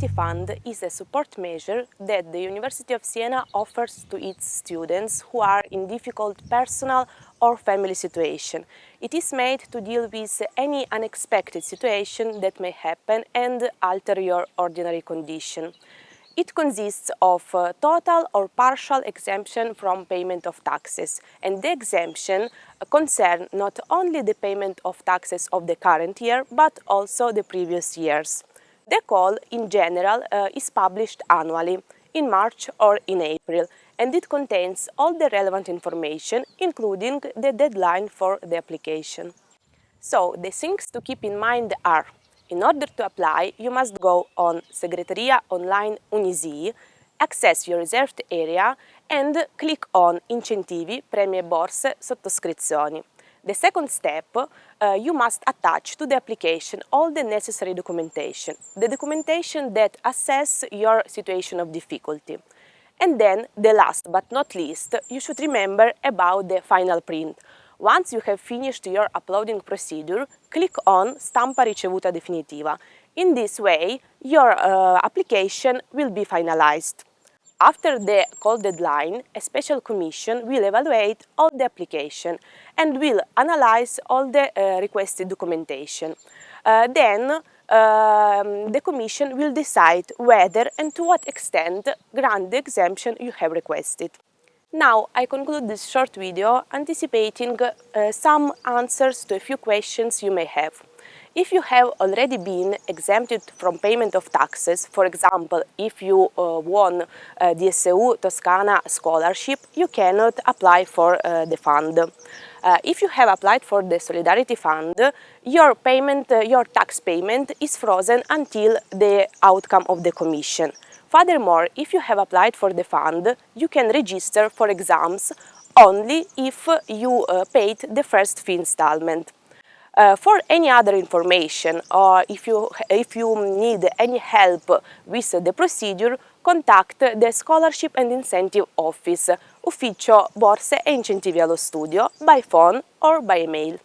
The fund is a support measure that the University of Siena offers to its students who are in difficult personal or family situation. It is made to deal with any unexpected situation that may happen and alter your ordinary condition. It consists of uh, total or partial exemption from payment of taxes and the exemption uh, concern not only the payment of taxes of the current year but also the previous years. The call in general uh, is published annually in March or in April and it contains all the relevant information including the deadline for the application. So the things to keep in mind are in order to apply, you must go on Segreteria Online Unisi, access your reserved area and click on Incentivi, Premi e Borse, Sottoscrizioni. The second step, uh, you must attach to the application all the necessary documentation, the documentation that assess your situation of difficulty. And then, the last but not least, you should remember about the final print. Once you have finished your uploading procedure, click on Stampa ricevuta definitiva. In this way, your uh, application will be finalized. After the call deadline, a special commission will evaluate all the application and will analyze all the uh, requested documentation. Uh, then um, the Commission will decide whether and to what extent grant the exemption you have requested. Now I conclude this short video anticipating uh, some answers to a few questions you may have. If you have already been exempted from payment of taxes, for example, if you uh, won uh, the SU Toscana scholarship, you cannot apply for uh, the fund. Uh, if you have applied for the Solidarity Fund, your payment, uh, your tax payment is frozen until the outcome of the commission. Furthermore, if you have applied for the fund, you can register for exams only if you uh, paid the first fee installment. Uh, for any other information or if you, if you need any help with the procedure, contact the Scholarship and Incentive Office, Ufficio Borse e Incentivi allo Studio, by phone or by email.